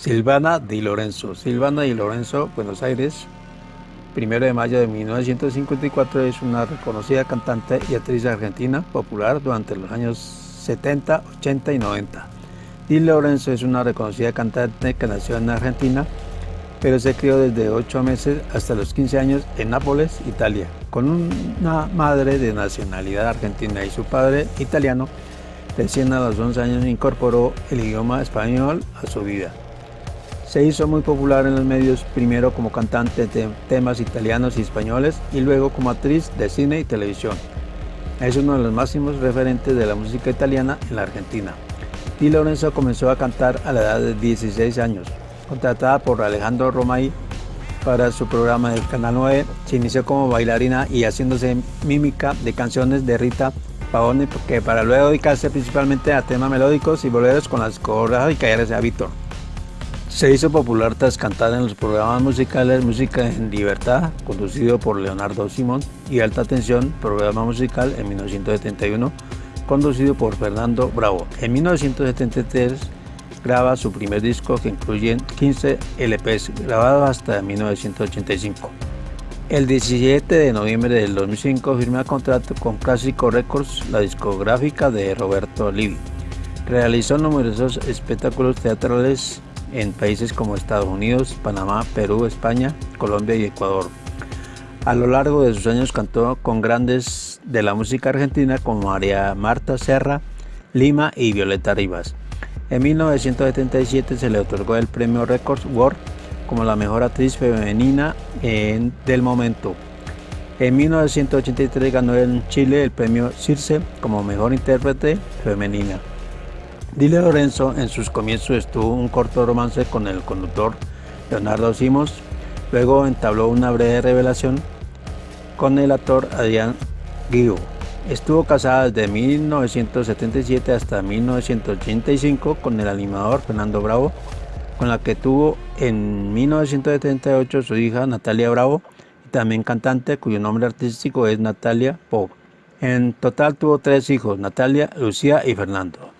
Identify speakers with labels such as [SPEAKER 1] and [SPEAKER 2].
[SPEAKER 1] Silvana Di Lorenzo. Silvana Di Lorenzo, Buenos Aires, 1 de mayo de 1954, es una reconocida cantante y actriz argentina popular durante los años 70, 80 y 90. Di Lorenzo es una reconocida cantante que nació en Argentina, pero se crió desde 8 meses hasta los 15 años en Nápoles, Italia, con una madre de nacionalidad argentina y su padre italiano. Recién a los 11 años incorporó el idioma español a su vida. Se hizo muy popular en los medios, primero como cantante de temas italianos y españoles y luego como actriz de cine y televisión. Es uno de los máximos referentes de la música italiana en la Argentina. Di Lorenzo comenzó a cantar a la edad de 16 años. Contratada por Alejandro Romay para su programa del Canal 9, se inició como bailarina y haciéndose mímica de canciones de Rita Pavone, que para luego dedicarse principalmente a temas melódicos y boleros con las coreográficas de Víctor. Se hizo popular tras cantar en los programas musicales Música en Libertad, conducido por Leonardo Simón, y Alta Tensión, programa musical en 1971, conducido por Fernando Bravo. En 1973 graba su primer disco que incluye 15 LPs grabados hasta 1985. El 17 de noviembre del 2005 firma contrato con Clásico Records, la discográfica de Roberto Livi. Realizó numerosos espectáculos teatrales en países como Estados Unidos, Panamá, Perú, España, Colombia y Ecuador. A lo largo de sus años cantó con grandes de la música argentina como María Marta Serra, Lima y Violeta Rivas. En 1977 se le otorgó el premio Records World como la mejor actriz femenina en, del momento. En 1983 ganó en Chile el premio Circe como mejor intérprete femenina. Dile Lorenzo en sus comienzos estuvo un corto romance con el conductor Leonardo Simos, luego entabló una breve revelación con el actor Adrián Guido. Estuvo casada desde 1977 hasta 1985 con el animador Fernando Bravo, con la que tuvo en 1978 su hija Natalia Bravo también cantante cuyo nombre artístico es Natalia Pop. En total tuvo tres hijos, Natalia, Lucía y Fernando.